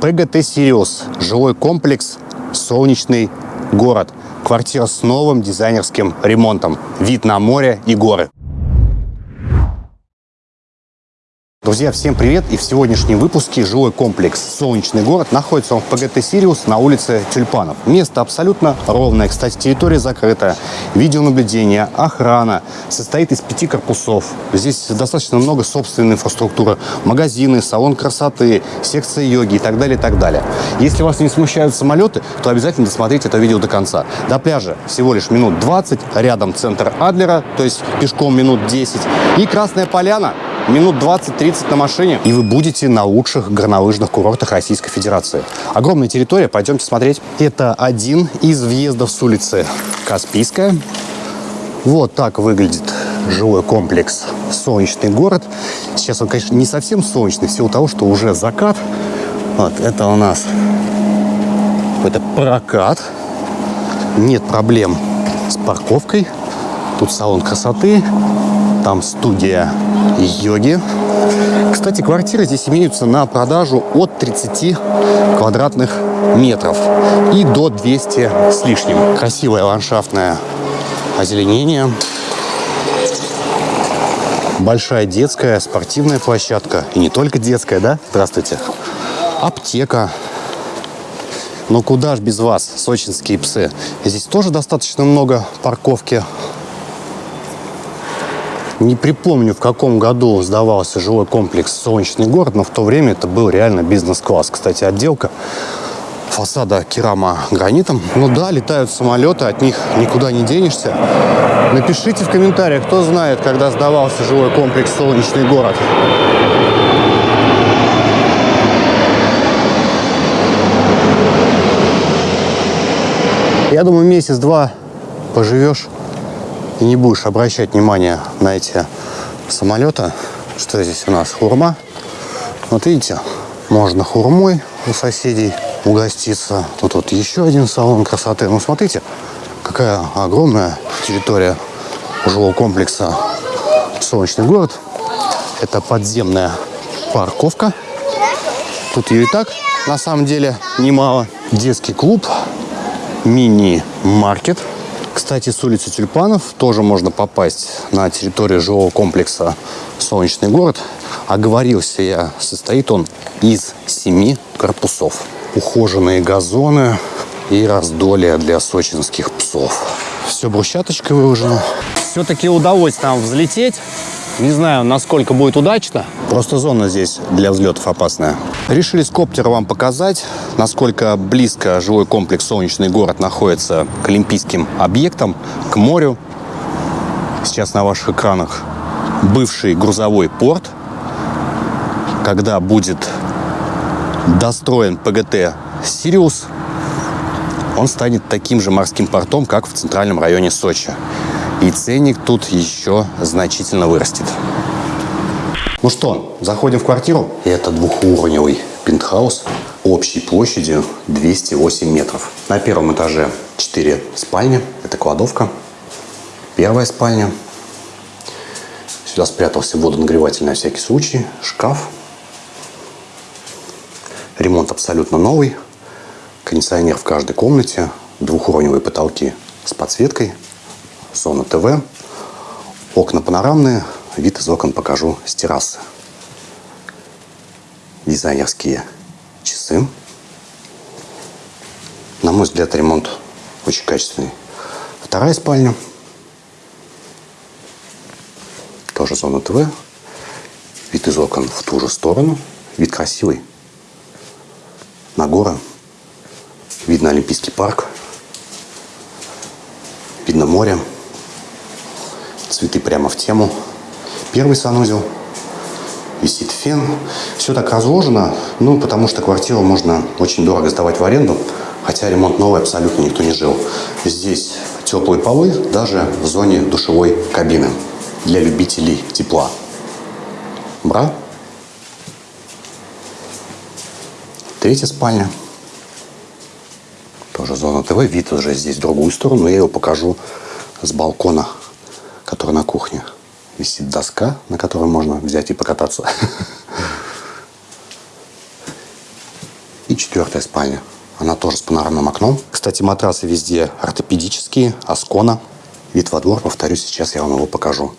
ПГТ «Сириус». Жилой комплекс «Солнечный город». Квартира с новым дизайнерским ремонтом. Вид на море и горы. Друзья, всем привет! И в сегодняшнем выпуске жилой комплекс «Солнечный город» находится он в ПГТ «Сириус» на улице Тюльпанов. Место абсолютно ровное. Кстати, территория закрыта. Видеонаблюдение, охрана. Состоит из пяти корпусов. Здесь достаточно много собственной инфраструктуры. Магазины, салон красоты, секция йоги и так далее, и так далее. Если вас не смущают самолеты, то обязательно досмотрите это видео до конца. До пляжа всего лишь минут 20. Рядом центр Адлера, то есть пешком минут 10. И Красная Поляна минут 20-30 на машине, и вы будете на лучших горнолыжных курортах Российской Федерации. Огромная территория, пойдемте смотреть. Это один из въездов с улицы Каспийская. Вот так выглядит жилой комплекс «Солнечный город». Сейчас он, конечно, не совсем солнечный, в силу того, что уже закат. Вот, это у нас какой-то прокат. Нет проблем с парковкой. Тут салон красоты, там студия йоги. Кстати, квартиры здесь имеются на продажу от 30 квадратных метров и до 200 с лишним. Красивое ландшафтное озеленение. Большая детская спортивная площадка. И не только детская, да? Здравствуйте. Аптека. Но куда ж без вас, сочинские псы? Здесь тоже достаточно много парковки не припомню, в каком году сдавался жилой комплекс «Солнечный город», но в то время это был реально бизнес-класс. Кстати, отделка фасада керама гранитом. Ну да, летают самолеты, от них никуда не денешься. Напишите в комментариях, кто знает, когда сдавался жилой комплекс «Солнечный город». Я думаю, месяц-два поживешь и не будешь обращать внимание на эти самолеты. Что здесь у нас? Хурма. Вот видите, можно хурмой у соседей угоститься. Тут вот еще один салон красоты. Ну, смотрите, какая огромная территория жилого комплекса «Солнечный город». Это подземная парковка. Тут ее и так, на самом деле, немало. Детский клуб, мини-маркет – кстати, с улицы Тюльпанов тоже можно попасть на территорию жилого комплекса «Солнечный город». Оговорился я, состоит он из семи корпусов. Ухоженные газоны и раздолье для сочинских псов. Все брусчаточкой выложено. Все-таки удалось нам взлететь. Не знаю, насколько будет удачно. Просто зона здесь для взлетов опасная. Решили с коптера вам показать, насколько близко жилой комплекс «Солнечный город» находится к олимпийским объектам, к морю. Сейчас на ваших экранах бывший грузовой порт. Когда будет достроен ПГТ «Сириус», он станет таким же морским портом, как в центральном районе Сочи. И ценник тут еще значительно вырастет. Ну что, заходим в квартиру. Это двухуровневый пентхаус общей площадью 208 метров. На первом этаже 4 спальни. Это кладовка. Первая спальня. Сюда спрятался водонагреватель на всякий случай. Шкаф. Ремонт абсолютно новый. Кондиционер в каждой комнате. Двухуровневые потолки с подсветкой зона ТВ. Окна панорамные, вид из окон покажу с террасы. Дизайнерские часы. На мой взгляд, ремонт очень качественный. Вторая спальня. Тоже зона ТВ. Вид из окон в ту же сторону. Вид красивый. На горы. Видно Олимпийский парк. Видно море цветы прямо в тему. Первый санузел, висит фен. Все так разложено, ну, потому что квартиру можно очень дорого сдавать в аренду, хотя ремонт новый абсолютно никто не жил. Здесь теплые полы даже в зоне душевой кабины для любителей тепла. Бра. Третья спальня. Тоже зона ТВ. Вид уже здесь в другую сторону. Я его покажу с балкона который на кухне. Висит доска, на которой можно взять и покататься. И четвертая спальня. Она тоже с панорамным окном. Кстати, матрасы везде ортопедические, Аскона. Вид во двор, повторюсь, сейчас я вам его покажу.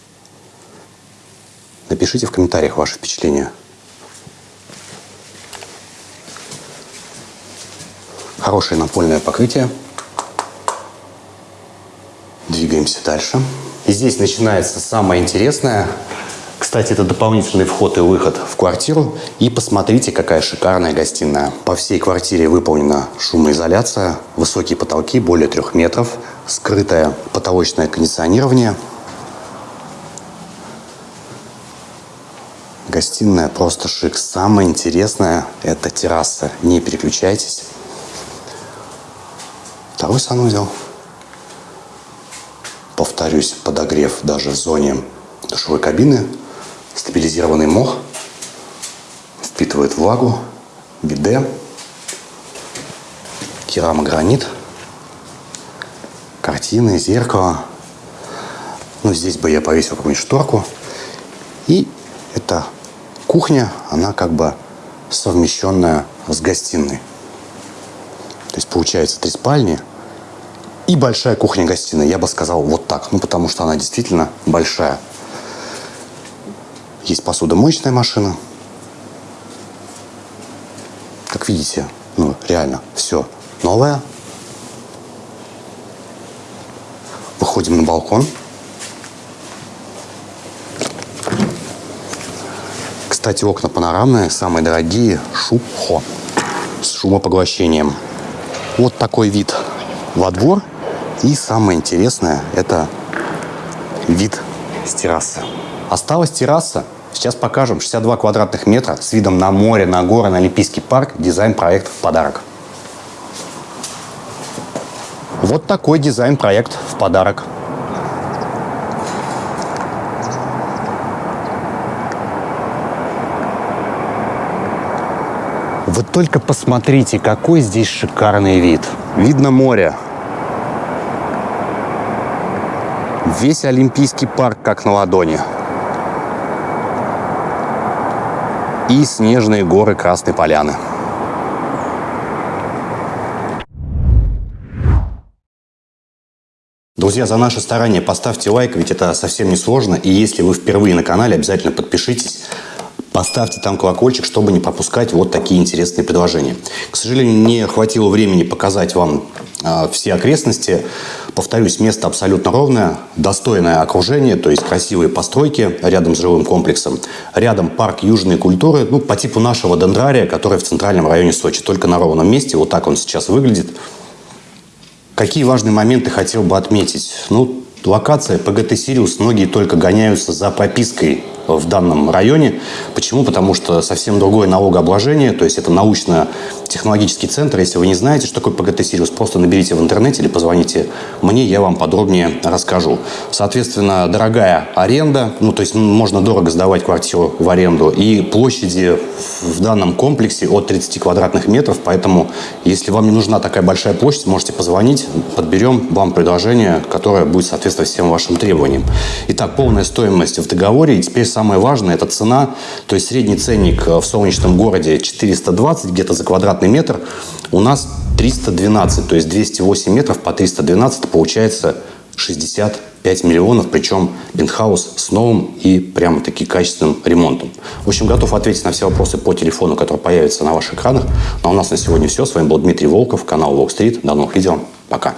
Напишите в комментариях ваши впечатления. Хорошее напольное покрытие. Двигаемся дальше. И здесь начинается самое интересное. Кстати, это дополнительный вход и выход в квартиру. И посмотрите, какая шикарная гостиная. По всей квартире выполнена шумоизоляция, высокие потолки, более трех метров, скрытое потолочное кондиционирование. Гостиная просто шик. Самое интересное – это терраса. Не переключайтесь. Второй санузел. Повторюсь, подогрев даже в зоне душевой кабины Стабилизированный мох впитывает влагу, биде, керамогранит, картины, зеркало. Ну, здесь бы я повесил какую-нибудь шторку. И эта кухня, она как бы совмещенная с гостиной. То есть получается три спальни и большая кухня-гостиная. Я бы сказал вот так, ну потому что она действительно большая. Есть посудомоечная машина. Как видите, ну, реально, все новое. Выходим на балкон. Кстати, окна панорамные, самые дорогие, шубхо, с шумопоглощением. Вот такой вид во двор. И самое интересное, это вид с террасы. Осталась терраса. Сейчас покажем 62 квадратных метра с видом на море, на горы, на Олимпийский парк. Дизайн-проект в подарок. Вот такой дизайн-проект в подарок. Вы только посмотрите, какой здесь шикарный вид. Видно море. Весь Олимпийский парк как на ладони. и снежные горы Красной Поляны. Друзья, за наше старание поставьте лайк, ведь это совсем не сложно. И если вы впервые на канале, обязательно подпишитесь. Поставьте там колокольчик, чтобы не пропускать вот такие интересные предложения. К сожалению, не хватило времени показать вам э, все окрестности. Повторюсь, место абсолютно ровное, достойное окружение, то есть красивые постройки рядом с жилым комплексом. Рядом парк южной культуры, ну, по типу нашего дендрария, который в центральном районе Сочи, только на ровном месте. Вот так он сейчас выглядит. Какие важные моменты хотел бы отметить? Ну, локация ПГТ «Сириус». Многие только гоняются за пропиской в данном районе. Почему? Потому что совсем другое налогообложение, то есть это научно-технологический центр. Если вы не знаете, что такое ПГТ «Сириус», просто наберите в интернете или позвоните мне, я вам подробнее расскажу. Соответственно, дорогая аренда, ну то есть можно дорого сдавать квартиру в аренду, и площади в данном комплексе от 30 квадратных метров, поэтому если вам не нужна такая большая площадь, можете позвонить, подберем вам предложение, которое будет соответствовать всем вашим требованиям. Итак, полная стоимость в договоре, и теперь самое важное – это цена. То есть средний ценник э, в солнечном городе 420 где-то за квадратный метр. У нас 312, то есть 208 метров по 312 получается 65 миллионов, причем пентхаус с новым и прямо-таки качественным ремонтом. В общем, готов ответить на все вопросы по телефону, который появится на ваших экранах. Ну а у нас на сегодня все. С вами был Дмитрий Волков, канал Walk Street. До новых видео. Пока.